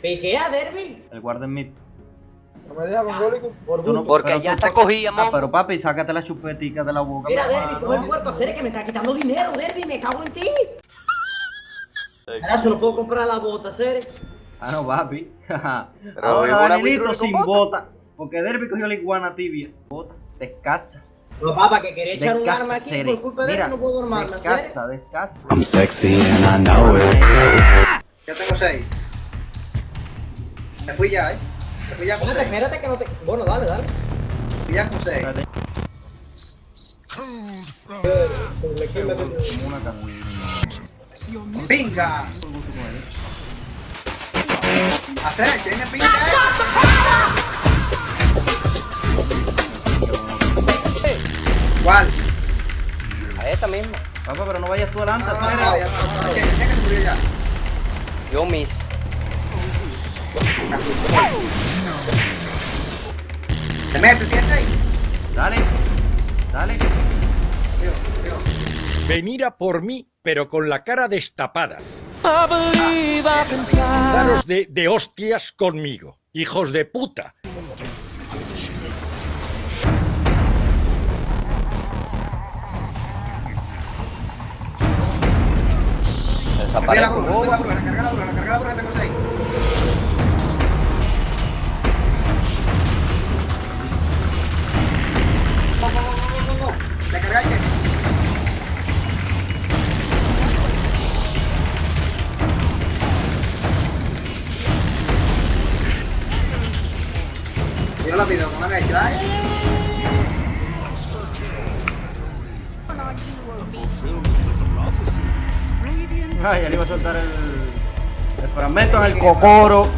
¿Piquea, Derby? El guarda en mid. No me deja mongólico. Por no-. Porque pero ya está cogida, Ah, mon. pero papi, sácate la chupetica de la boca. Mira, mi Derby, tú eres puerco, hacer que me está quitando dinero, Derby, me cago en ti. Ahora solo puedo comprar la bota, Cere. Ah, no, papi. Pero Ahora Danielito sin bota. bota. Porque Derby cogió la iguana tibia. Bota, descansa. No, papá, que quería echar un arma aquí Cere. por culpa de Mira, Derby, no puedo armarme. Descansa, descansa. I'm sexy and I know it. Ya tengo seis. Me fui ya, eh. Me fui ya con Espérate, que no te... Bueno, dale, dale. Me fui ya con seis. Espérate. ¡Pinga! Hacer, tiene pinga, eh. ¿Cuál? A esta misma. Papá, pero no vayas tú adelante, Ah, Cere. ya, ya, ya. ¿Quién quién que se murió ya? Yo miss. ¿Te metes, tienes ahí? Dale, dale. Venir a por mí, pero con la cara destapada. Daros de, de hostias conmigo, hijos de puta. A la la Yo la pido, no me hagáis ¿eh? Ay, ya le iba a soltar el, el fragmento en el cocoro.